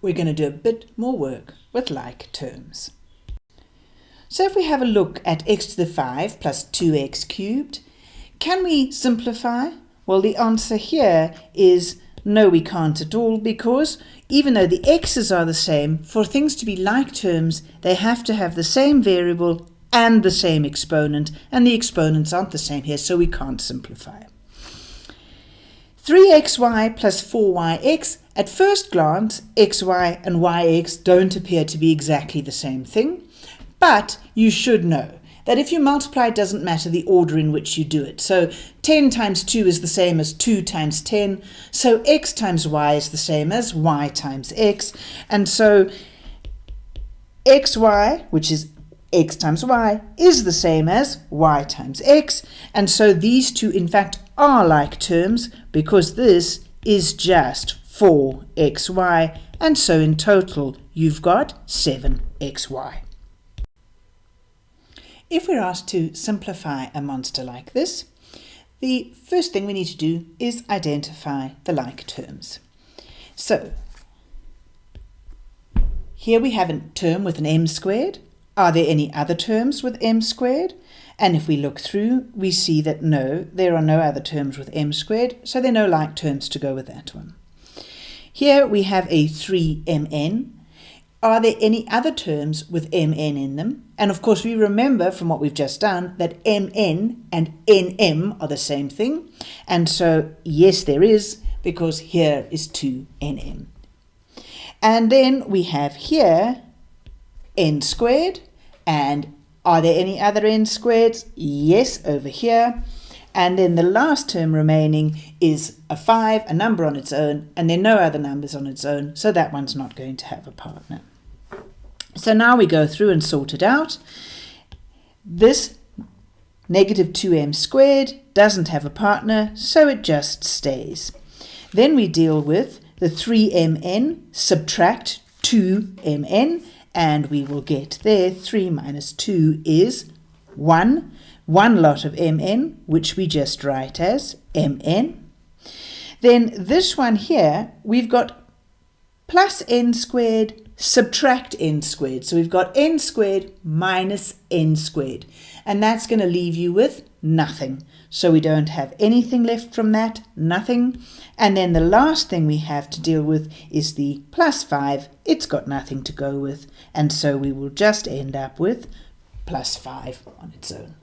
we're going to do a bit more work with like terms. So if we have a look at x to the 5 plus 2x cubed, can we simplify? Well, the answer here is no, we can't at all because even though the x's are the same, for things to be like terms, they have to have the same variable and the same exponent, and the exponents aren't the same here, so we can't simplify. 3xy plus 4yx, at first glance, xy and yx don't appear to be exactly the same thing, but you should know that if you multiply, it doesn't matter the order in which you do it. So 10 times 2 is the same as 2 times 10. So x times y is the same as y times x. And so xy, which is x times y, is the same as y times x. And so these two, in fact, are like terms because this is just 4xy. And so in total, you've got 7xy. If we're asked to simplify a monster like this, the first thing we need to do is identify the like terms. So, here we have a term with an m squared. Are there any other terms with m squared? And if we look through, we see that no, there are no other terms with m squared, so there are no like terms to go with that one. Here we have a 3mn, are there any other terms with mn in them? And of course, we remember from what we've just done that mn and nm are the same thing. And so, yes, there is, because here is 2nm. And then we have here n squared. And are there any other n squareds? Yes, over here. And then the last term remaining is a 5, a number on its own, and there are no other numbers on its own, so that one's not going to have a partner. So now we go through and sort it out. This negative 2m squared doesn't have a partner, so it just stays. Then we deal with the 3mn, subtract 2mn, and we will get there 3 minus 2 is 1. One lot of mn, which we just write as mn. Then this one here, we've got plus n squared subtract n squared. So we've got n squared minus n squared. And that's going to leave you with nothing. So we don't have anything left from that, nothing. And then the last thing we have to deal with is the plus 5. It's got nothing to go with. And so we will just end up with plus 5 on its own.